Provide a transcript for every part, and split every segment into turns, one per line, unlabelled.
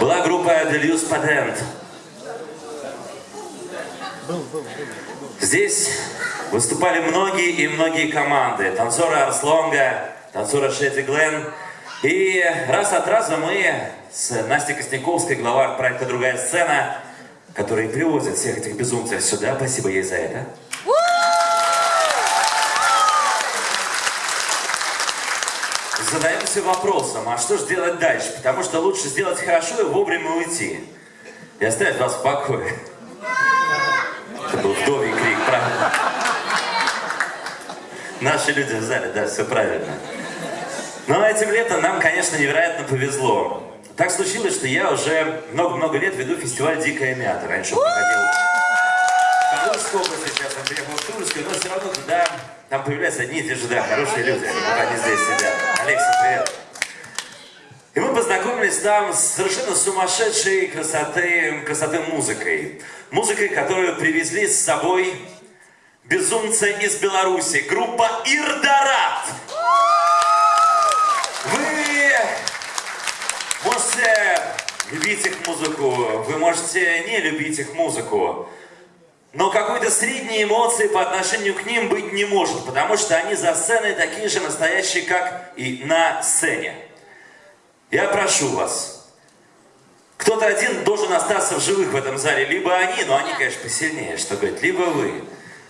была группа Deluse Patent. Здесь выступали многие и многие команды. Танцоры Арслонга, танцоры Шетти Глен. И раз от раза мы с Настей Костяковской, глава проекта «Другая сцена», которые привозят всех этих безумцев сюда, спасибо ей за это, задаемся вопросом, а что же делать дальше? Потому что лучше сделать хорошо и вовремя уйти. И оставить вас в покое. Это был вдовий крик, правильно? Наши люди в зале, да, все правильно. Но этим летом нам, конечно, невероятно повезло. Так случилось, что я уже много-много лет веду фестиваль «Дикая мята». Раньше он проходил области, сейчас он приехал в Тульскую, но все равно туда, там появляются одни и те же, да, хорошие люди, они здесь сидят. Алексей, привет. И мы познакомились там с совершенно сумасшедшей красоты, красоты музыкой. Музыкой, которую привезли с собой безумцы из Беларуси. Группа Ирдорат. Вы можете любить их музыку, вы можете не любить их музыку. Но какой-то средней эмоции по отношению к ним быть не может, потому что они за сценой такие же настоящие, как и на сцене. Я прошу вас, кто-то один должен остаться в живых в этом зале, либо они, но они, конечно, посильнее, что говорить, либо вы.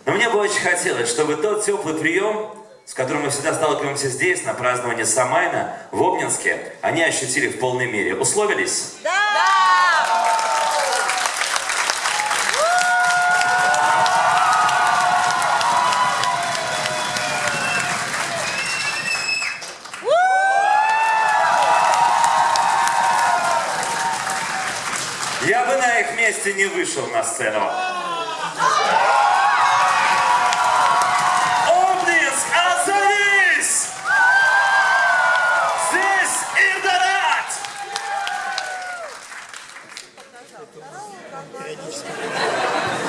Но мне бы очень хотелось, чтобы тот теплый прием, с которым мы всегда сталкиваемся здесь, на праздновании Самайна, в Обнинске, они ощутили в полной мере. Условились? Я бы на их месте не вышел на сцену. Обнинск, отзовись! Здесь Ирдонат! Периодически.